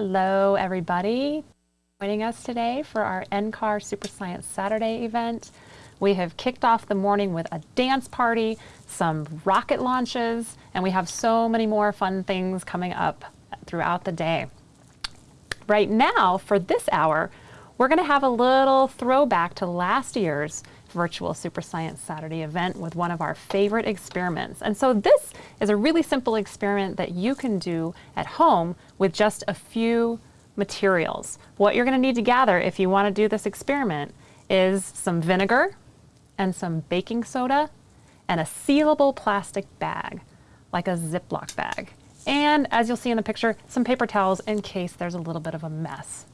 Hello, everybody. Joining us today for our NCAR Super Science Saturday event. We have kicked off the morning with a dance party, some rocket launches, and we have so many more fun things coming up throughout the day. Right now, for this hour, we're going to have a little throwback to last year's virtual Super Science Saturday event with one of our favorite experiments. And so this is a really simple experiment that you can do at home with just a few materials. What you're going to need to gather if you want to do this experiment is some vinegar and some baking soda and a sealable plastic bag, like a Ziploc bag. And as you'll see in the picture, some paper towels in case there's a little bit of a mess.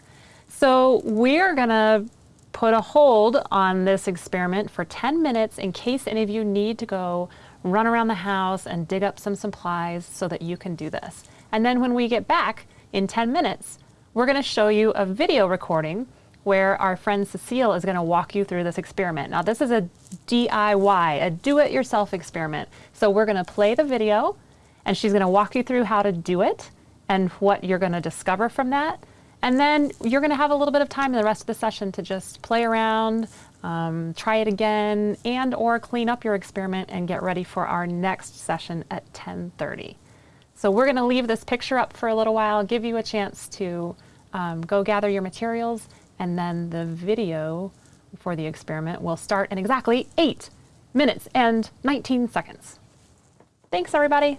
So we're to put a hold on this experiment for 10 minutes in case any of you need to go run around the house and dig up some supplies so that you can do this. And then when we get back in 10 minutes, we're to show you a video recording where our friend Cecile is to walk you through this experiment. Now this is a DIY, a do-it-yourself experiment. So we're to play the video and she's to walk you through how to do it and what you're to discover from that. And then you're going to have a little bit of time in the rest of the session to just play around, um, try it again, and or clean up your experiment and get ready for our next session at 10.30. So we're going to leave this picture up for a little while, give you a chance to um, go gather your materials, and then the video for the experiment will start in exactly 8 minutes and 19 seconds. Thanks, everybody.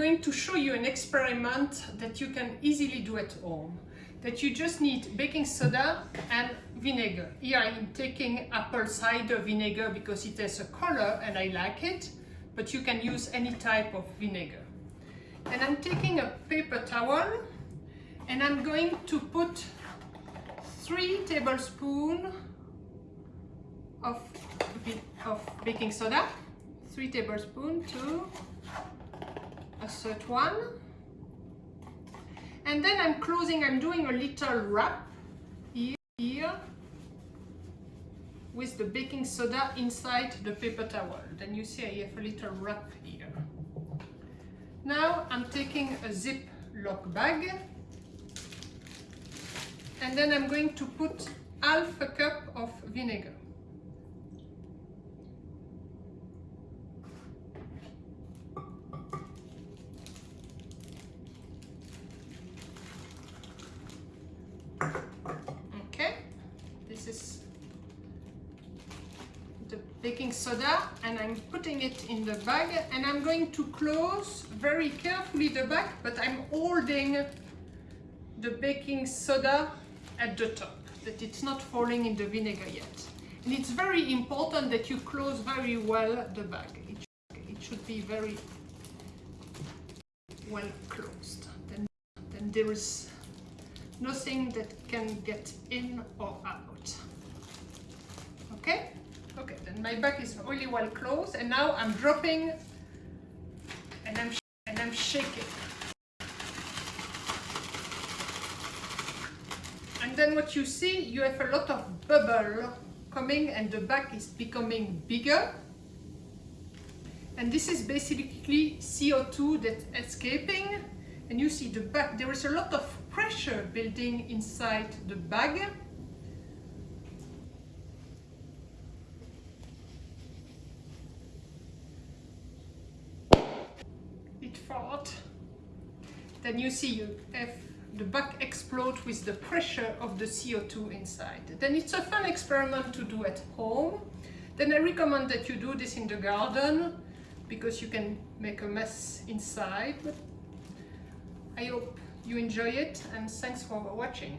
Going to show you an experiment that you can easily do at home. That you just need baking soda and vinegar. Here I am taking apple cider vinegar because it has a color and I like it, but you can use any type of vinegar. And I'm taking a paper towel and I'm going to put three tablespoons of, of baking soda, three tablespoons a third one. And then I'm closing, I'm doing a little wrap here, with the baking soda inside the paper towel. Then you see I have a little wrap here. Now I'm taking a Ziploc bag and then I'm going to put half a cup of vinegar. Okay, this is the baking soda and I'm putting it in the bag and I'm going to close very carefully the bag but I'm holding the baking soda at the top that it's not falling in the vinegar yet. And it's very important that you close very well the bag. It, it should be very well closed. Then, then there is nothing that can get in or out. Okay okay then my bag is really well closed and now I'm dropping and I'm and I'm shaking. And then what you see you have a lot of bubble coming and the bag is becoming bigger. And this is basically CO2 that's escaping. And you see the bag there is a lot of pressure building inside the bag. Then you see you have the bag explode with the pressure of the CO2 inside. Then it's a fun experiment to do at home. Then I recommend that you do this in the garden because you can make a mess inside. I hope you enjoy it and thanks for watching.